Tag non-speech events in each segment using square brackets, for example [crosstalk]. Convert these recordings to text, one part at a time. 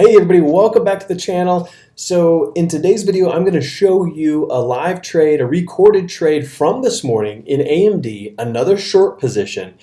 Hey everybody, welcome back to the channel. So in today's video, I'm going to show you a live trade, a recorded trade from this morning in AMD, another short position.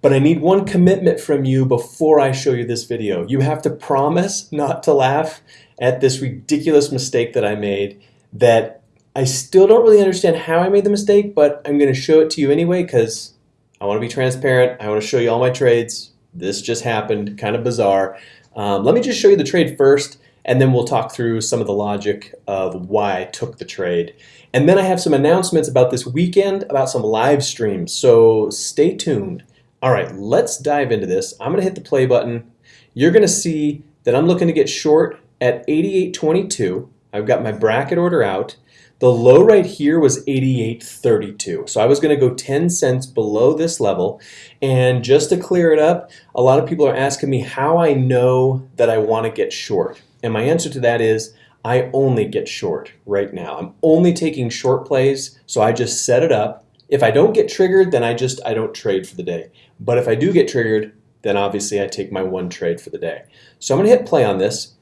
But I need one commitment from you before I show you this video. You have to promise not to laugh at this ridiculous mistake that I made that I still don't really understand how I made the mistake, but I'm going to show it to you anyway because I want to be transparent. I want to show you all my trades. This just happened, kind of bizarre. Um, let me just show you the trade first, and then we'll talk through some of the logic of why I took the trade. And then I have some announcements about this weekend, about some live streams, so stay tuned. All right, let's dive into this. I'm gonna hit the play button. You're gonna see that I'm looking to get short at 88.22. I've got my bracket order out. The low right here was 88.32. So I was going to go 10 cents below this level. And just to clear it up, a lot of people are asking me how I know that I want to get short. And my answer to that is I only get short right now. I'm only taking short plays, so I just set it up. If I don't get triggered, then I just I don't trade for the day. But if I do get triggered, then obviously I take my one trade for the day. So I'm going to hit play on this,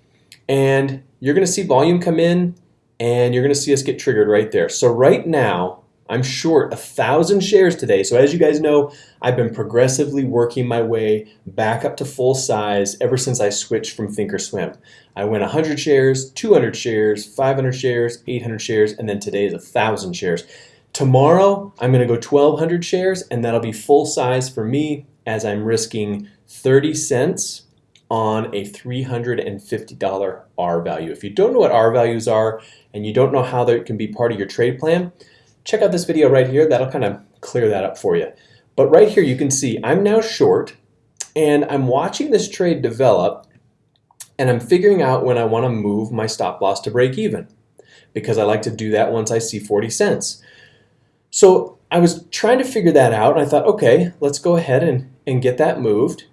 and you're going to see volume come in and you're going to see us get triggered right there. So right now, I'm short a thousand shares today. So as you guys know, I've been progressively working my way back up to full size ever since I switched from Thinkorswim. I went 100 shares, 200 shares, 500 shares, 800 shares, and then today is a thousand shares. Tomorrow, I'm going to go 1,200 shares, and that'll be full size for me as I'm risking 30 cents on a $350 R value. If you don't know what R values are and you don't know how that can be part of your trade plan, check out this video right here. That'll kind of clear that up for you. But right here you can see I'm now short and I'm watching this trade develop and I'm figuring out when I want to move my stop loss to break even because I like to do that once I see 40 cents. So I was trying to figure that out and I thought, okay, let's go ahead and, and get that moved.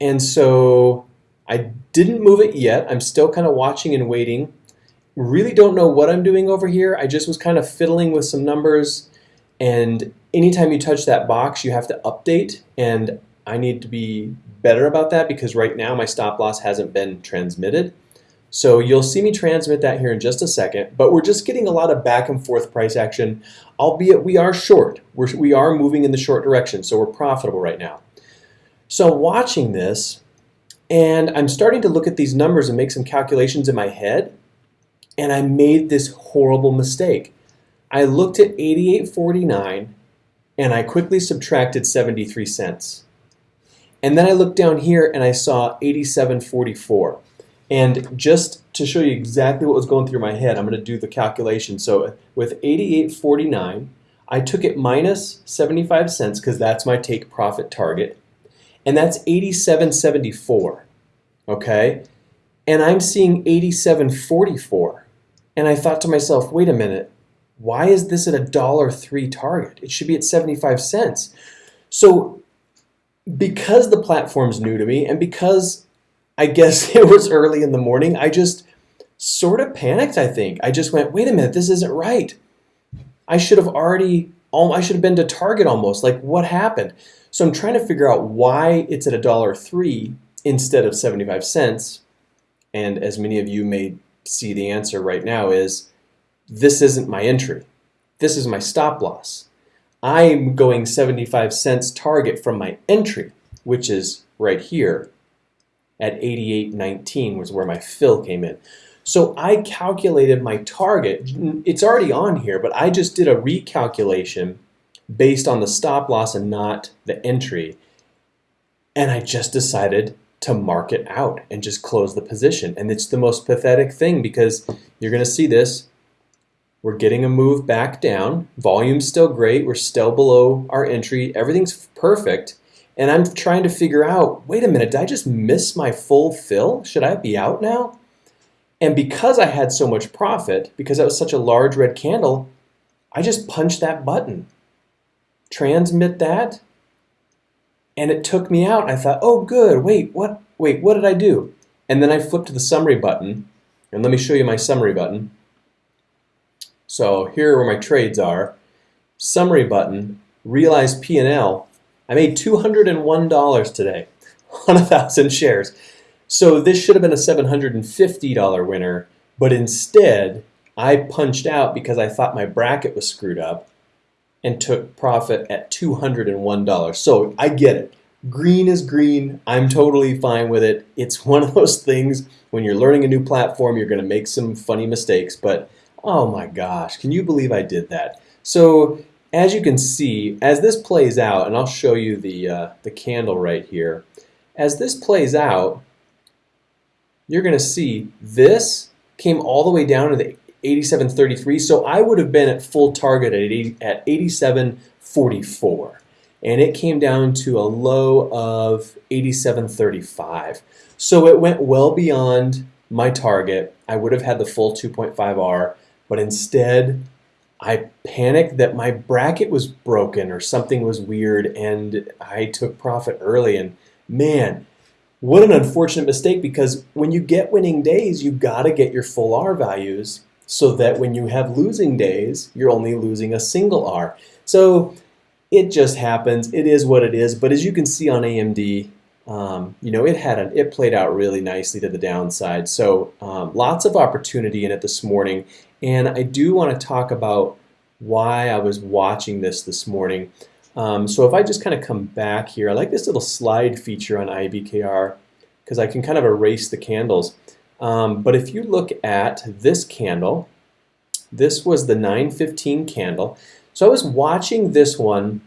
And so I didn't move it yet. I'm still kind of watching and waiting. Really don't know what I'm doing over here. I just was kind of fiddling with some numbers and anytime you touch that box you have to update and I need to be better about that because right now my stop loss hasn't been transmitted. So you'll see me transmit that here in just a second, but we're just getting a lot of back and forth price action, albeit we are short. We're, we are moving in the short direction, so we're profitable right now. So watching this, and I'm starting to look at these numbers and make some calculations in my head. And I made this horrible mistake. I looked at 88.49 and I quickly subtracted 73 cents. And then I looked down here and I saw 87.44. And just to show you exactly what was going through my head, I'm going to do the calculation. So uh, with 88.49, I took it minus 75 cents because that's my take profit target and that's 87.74, okay? And I'm seeing 87.44. And I thought to myself, wait a minute, why is this at a dollar three target? It should be at 75 cents. So because the platform's new to me and because I guess [laughs] it was early in the morning, I just sort of panicked, I think. I just went, wait a minute, this isn't right. I should have already, I should have been to Target almost. Like, what happened? So I'm trying to figure out why it's at a dollar three instead of 75 cents. And as many of you may see the answer right now is this isn't my entry. This is my stop loss. I'm going 75 cents target from my entry, which is right here at 88.19 was where my fill came in. So I calculated my target. It's already on here, but I just did a recalculation based on the stop loss and not the entry. And I just decided to mark it out and just close the position. And it's the most pathetic thing because you're going to see this. We're getting a move back down. Volume's still great. We're still below our entry. Everything's perfect. And I'm trying to figure out, wait a minute, did I just miss my full fill? Should I be out now? And because I had so much profit, because that was such a large red candle, I just punched that button transmit that and it took me out. I thought, oh good, wait, what, wait, what did I do? And then I flipped to the summary button and let me show you my summary button. So here are where my trades are. Summary button, realize P&L. I made $201 today [laughs] on a thousand shares. So this should have been a $750 winner, but instead I punched out because I thought my bracket was screwed up and took profit at $201. So I get it. Green is green. I'm totally fine with it. It's [laughs] one of those things when you're learning a new platform, you're going to make some funny mistakes, but oh my gosh, can you believe I did that? So as you can see, as this plays out, and I'll show you the, uh, the candle right here, as this plays out, you're going to see this came all the way down to the 87.33, so I would have been at full target at, 80, at 87.44, and it came down to a low of 87.35. So it went well beyond my target. I would have had the full 2.5R, but instead I panicked that my bracket was broken or something was weird and I took profit early and man, what an unfortunate mistake because when you get winning days, you got to get your full R values so that when you have losing days, you're only losing a single R. So it just happens. It is what it is. But as you can see on AMD, um, you know, it had an, it played out really nicely to the downside. So um, lots of opportunity in it this morning. And I do want to talk about why I was watching this this morning. Um, so if I just kind of come back here, I like this little slide feature on IBKR because I can kind of erase the candles. Um, but if you look at this candle, this was the 915 candle. So I was watching this one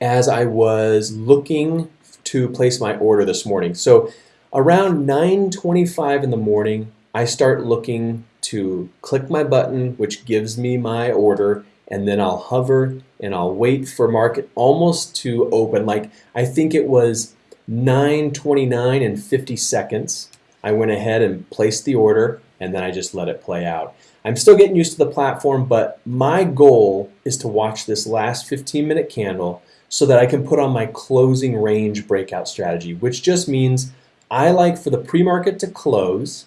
as I was looking to place my order this morning. So around 9.25 in the morning, I start looking to click my button, which gives me my order, and then I'll hover and I'll wait for market almost to open. Like I think it was 9.29 and 50 seconds. I went ahead and placed the order and then I just let it play out. I'm still getting used to the platform, but my goal is to watch this last 15 minute candle so that I can put on my closing range breakout strategy, which just means I like for the pre-market to close,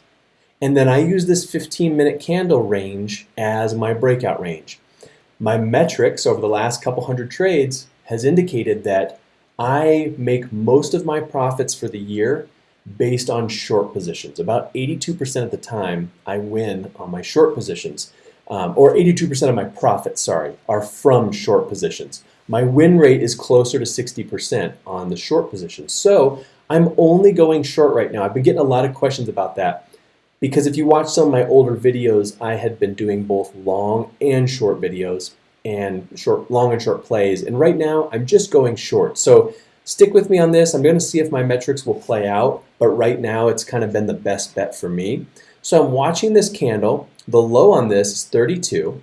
and then I use this 15 minute candle range as my breakout range. My metrics over the last couple hundred trades has indicated that I make most of my profits for the year based on short positions. About 82% of the time I win on my short positions, um, or 82% of my profits, sorry, are from short positions. My win rate is closer to 60% on the short positions. So I'm only going short right now. I've been getting a lot of questions about that because if you watch some of my older videos, I had been doing both long and short videos and short, long and short plays. And right now I'm just going short. So Stick with me on this. I'm going to see if my metrics will play out, but right now it's kind of been the best bet for me. So I'm watching this candle. The low on this is 32,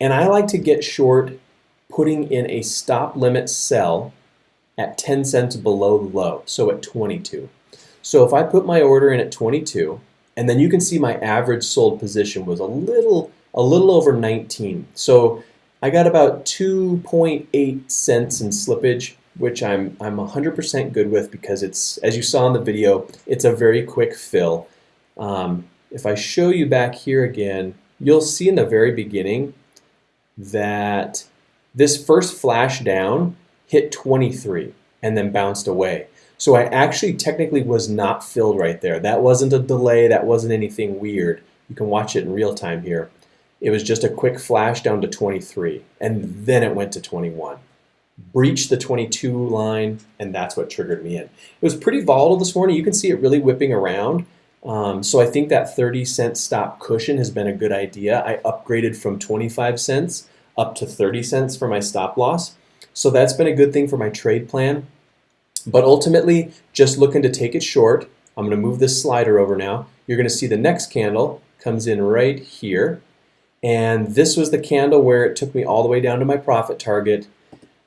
and I like to get short putting in a stop limit sell at 10 cents below the low, so at 22. So if I put my order in at 22, and then you can see my average sold position was a little a little over 19. So I got about 2.8 cents in slippage which I'm I'm 100% good with because it's as you saw in the video, it's a very quick fill. Um, if I show you back here again, you'll see in the very beginning that this first flash down hit 23 and then bounced away. So I actually technically was not filled right there. That wasn't a delay, that wasn't anything weird. You can watch it in real time here. It was just a quick flash down to 23 and then it went to 21 breached the 22 line, and that's what triggered me in. It was pretty volatile this morning. You can see it really whipping around. Um, so I think that 30 cent stop cushion has been a good idea. I upgraded from 25 cents up to 30 cents for my stop loss. So that's been a good thing for my trade plan. But ultimately, just looking to take it short. I'm going to move this slider over now. You're going to see the next candle comes in right here. And this was the candle where it took me all the way down to my profit target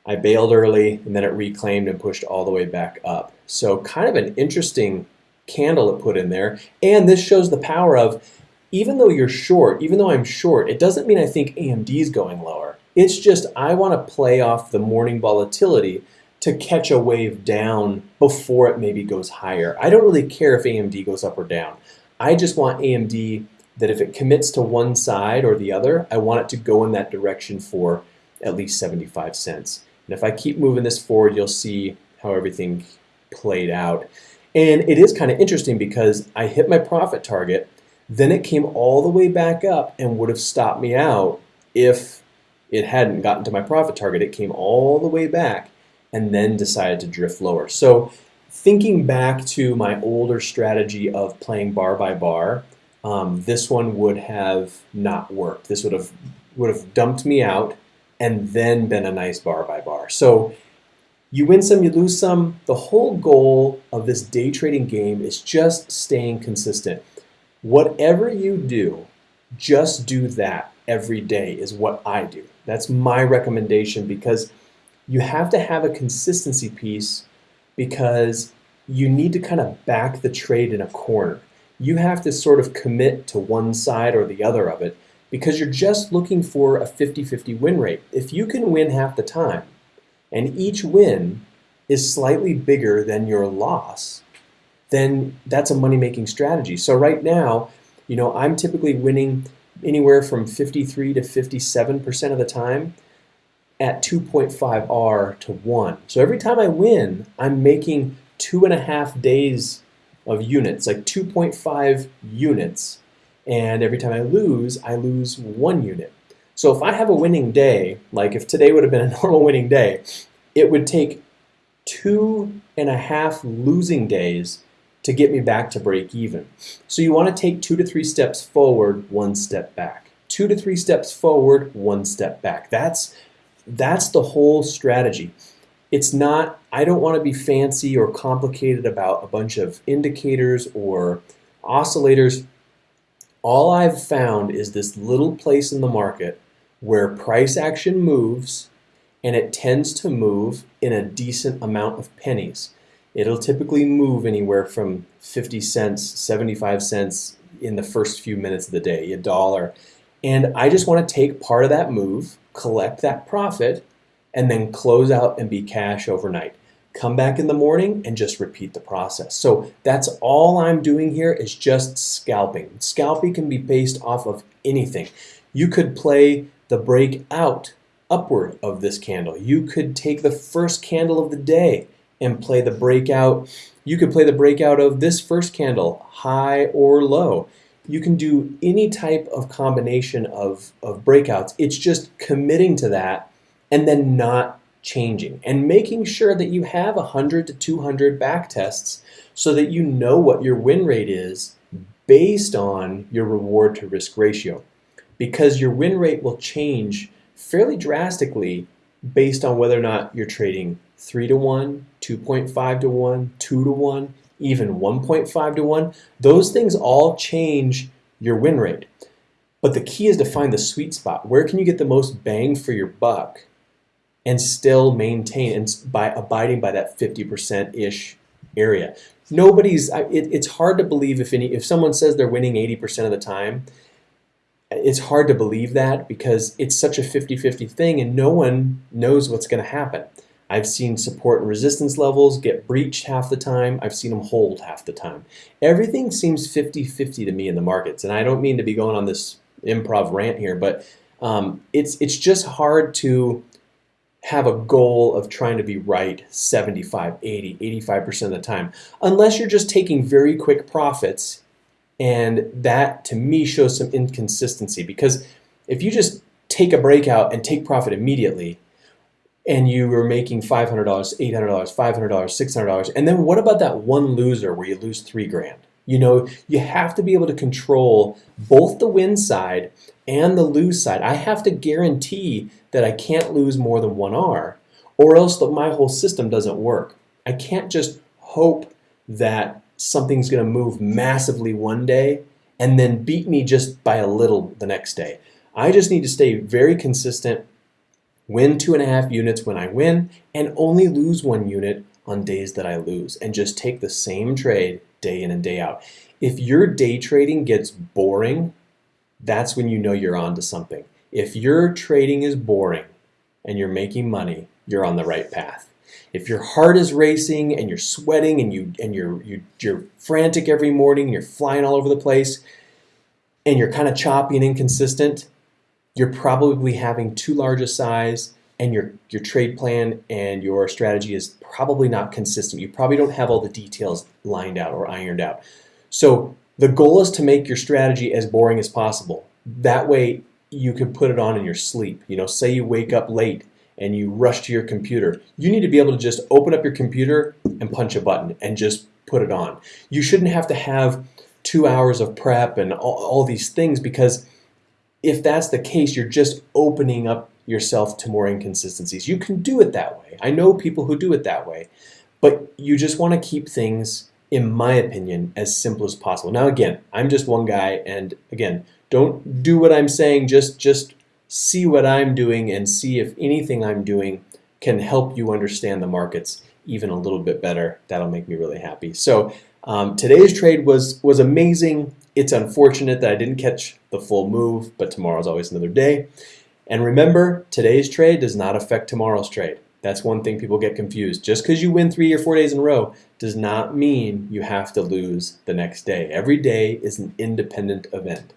I bailed early and then it reclaimed and pushed all the way back up. So kind of an interesting candle it put in there. And this shows the power of, even though you're short, even though I'm short, it doesn't mean I think AMD is going lower. It's just I want to play off the morning volatility to catch a wave down before it maybe goes higher. I don't really care if AMD goes up or down. I just want AMD that if it commits to one side or the other, I want it to go in that direction for at least 75 cents. And if I keep moving this forward, you'll see how everything played out. And it is kind of interesting because I hit my profit target, then it came all the way back up and would have stopped me out if it hadn't gotten to my profit target. It came all the way back and then decided to drift lower. So thinking back to my older strategy of playing bar by bar, um, this one would have not worked. This would have would have dumped me out and then been a nice bar by bar. So you win some, you lose some. The whole goal of this day trading game is just staying consistent. Whatever you do, just do that every day is what I do. That's my recommendation because you have to have a consistency piece because you need to kind of back the trade in a corner. You have to sort of commit to one side or the other of it because you're just looking for a 50-50 win rate. If you can win half the time and each win is slightly bigger than your loss, then that's a money-making strategy. So right now, you know, I'm typically winning anywhere from 53 to 57% of the time at 2.5 R to 1. So every time I win, I'm making two and a half days of units, like 2.5 units. And every time I lose, I lose one unit. So if I have a winning day, like if today would have been a [laughs] normal winning day, it would take two and a half losing days to get me back to break even. So you want to take two to three steps forward, one step back. Two to three steps forward, one step back. That's, that's the whole strategy. It's not, I don't want to be fancy or complicated about a bunch of indicators or oscillators. All I've found is this little place in the market where price action moves and it tends to move in a decent amount of pennies. It'll typically move anywhere from 50 cents, 75 cents in the first few minutes of the day, a dollar. And I just want to take part of that move, collect that profit, and then close out and be cash overnight. Come back in the morning and just repeat the process. So that's all I'm doing here is just scalping. Scalping can be based off of anything. You could play the breakout upward of this candle. You could take the first candle of the day and play the breakout. You could play the breakout of this first candle, high or low. You can do any type of combination of, of breakouts. It's just committing to that and then not changing and making sure that you have 100 to 200 back tests so that you know what your win rate is based on your reward to risk ratio because your win rate will change fairly drastically based on whether or not you're trading 3 to 1, 2.5 to 1, 2 to 1, even 1.5 to 1. Those things all change your win rate. But the key is to find the sweet spot. Where can you get the most bang for your buck and still maintain and by abiding by that 50%-ish area. Nobody's, it, it's hard to believe if any, if someone says they're winning 80% of the time, it's hard to believe that because it's such a 50-50 thing and no one knows what's going to happen. I've seen support and resistance levels get breached half the time. I've seen them hold half the time. Everything seems 50-50 to me in the markets. And I don't mean to be going on this improv rant here, but um, it's, it's just hard to have a goal of trying to be right 75, 80, 85% of the time. Unless you're just taking very quick profits and that to me shows some inconsistency because if you just take a breakout and take profit immediately and you were making $500, $800, $500, $600 and then what about that one loser where you lose three grand? You know, you have to be able to control both the win side and the lose side. I have to guarantee that I can't lose more than one R or else my whole system doesn't work. I can't just hope that something's going to move massively one day and then beat me just by a little the next day. I just need to stay very consistent, win two and a half units when I win, and only lose one unit on days that I lose, and just take the same trade day in and day out. If your day trading gets boring, that's when you know you're on to something. If your trading is boring and you're making money, you're on the right path. If your heart is racing and you're sweating and you and you're you, you're frantic every morning, and you're flying all over the place, and you're kind of choppy and inconsistent, you're probably having too large a size and your, your trade plan and your strategy is probably not consistent. You probably don't have all the details lined out or ironed out. So the goal is to make your strategy as boring as possible. That way you can put it on in your sleep. You know, say you wake up late and you rush to your computer. You need to be able to just open up your computer and punch a button and just put it on. You shouldn't have to have two hours of prep and all, all these things because if that's the case, you're just opening up yourself to more inconsistencies. You can do it that way. I know people who do it that way, but you just want to keep things, in my opinion, as simple as possible. Now, again, I'm just one guy, and again, don't do what I'm saying. Just just see what I'm doing and see if anything I'm doing can help you understand the markets even a little bit better. That'll make me really happy. So um, today's trade was was amazing. It's unfortunate that I didn't catch the full move, but tomorrow's always another day. And remember, today's trade does not affect tomorrow's trade. That's one thing people get confused. Just because you win three or four days in a row does not mean you have to lose the next day. Every day is an independent event.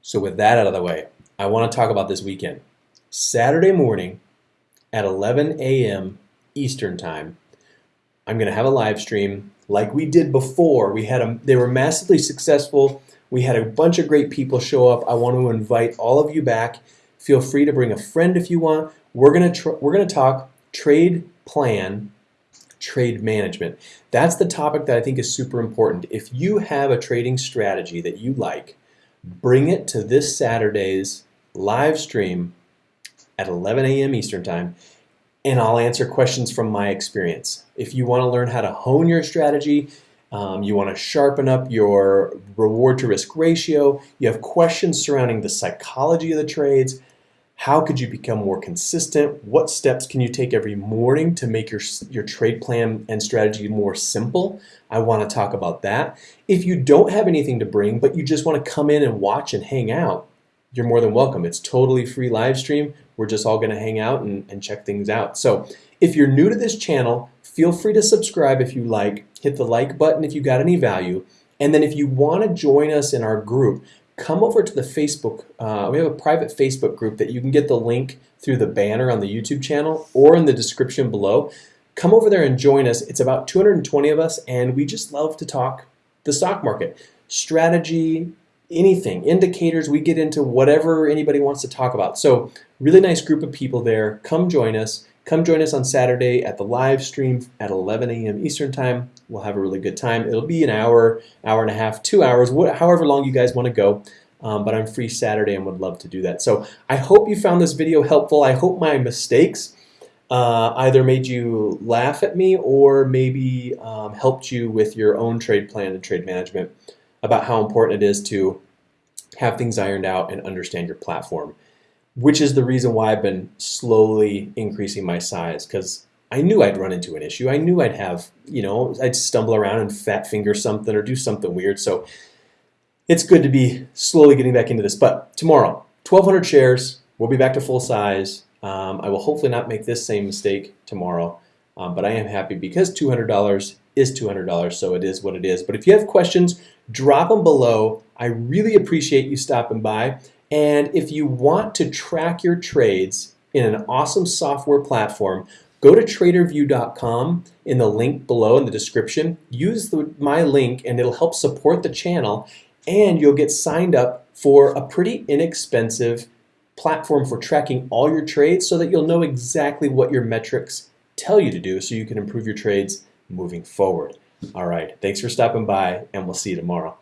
So with that out of the way, I want to talk about this weekend. Saturday morning at 11 a.m. Eastern Time, I'm going to have a live stream like we did before. We had a, they were massively successful. We had a bunch of great people show up. I want to invite all of you back. Feel free to bring a friend if you want. We're going to we're going to talk trade plan, trade management. That's the topic that I think is super important. If you have a trading strategy that you like, bring it to this Saturday's live stream at 11 a.m. Eastern Time, and I'll answer questions from my experience. If you want to learn how to hone your strategy, um, you want to sharpen up your reward to risk ratio, you have questions surrounding the psychology of the trades, how could you become more consistent? What steps can you take every morning to make your, your trade plan and strategy more simple? I want to talk about that. If you don't have anything to bring, but you just want to come in and watch and hang out, you're more than welcome. It's totally free live stream. We're just all going to hang out and, and check things out. So if you're new to this channel, feel free to subscribe if you like. Hit the like button if you got any value. And then if you want to join us in our group, come over to the Facebook. Uh, we have a private Facebook group that you can get the link through the banner on the YouTube channel or in the description below. Come over there and join us. It's about 220 of us, and we just love to talk the stock market, strategy, anything, indicators. We get into whatever anybody wants to talk about. So, really nice group of people there. Come join us. Come join us on Saturday at the live stream at 11 a.m. Eastern Time. We'll have a really good time. It'll be an hour, hour and a half, two hours, however long you guys want to go. Um, but I'm free Saturday and would love to do that. So I hope you found this video helpful. I hope my mistakes uh, either made you laugh at me or maybe um, helped you with your own trade plan and trade management about how important it is to have things ironed out and understand your platform which is the reason why I've been slowly increasing my size because I knew I'd run into an issue. I knew I'd have, you know, I'd stumble around and fat finger something or do something weird. So it's good to be slowly getting back into this. But tomorrow, 1,200 shares. We'll be back to full size. Um, I will hopefully not make this same mistake tomorrow. Um, but I am happy because $200 is $200, so it is what it is. But if you have questions, drop them below. I really appreciate you stopping by. And if you want to track your trades in an awesome software platform, go to tradervue.com in the link below in the description. Use the, my link and it'll help support the channel and you'll get signed up for a pretty inexpensive platform for tracking all your trades so that you'll know exactly what your metrics tell you to do so you can improve your trades moving forward. All right, thanks for stopping by and we'll see you tomorrow.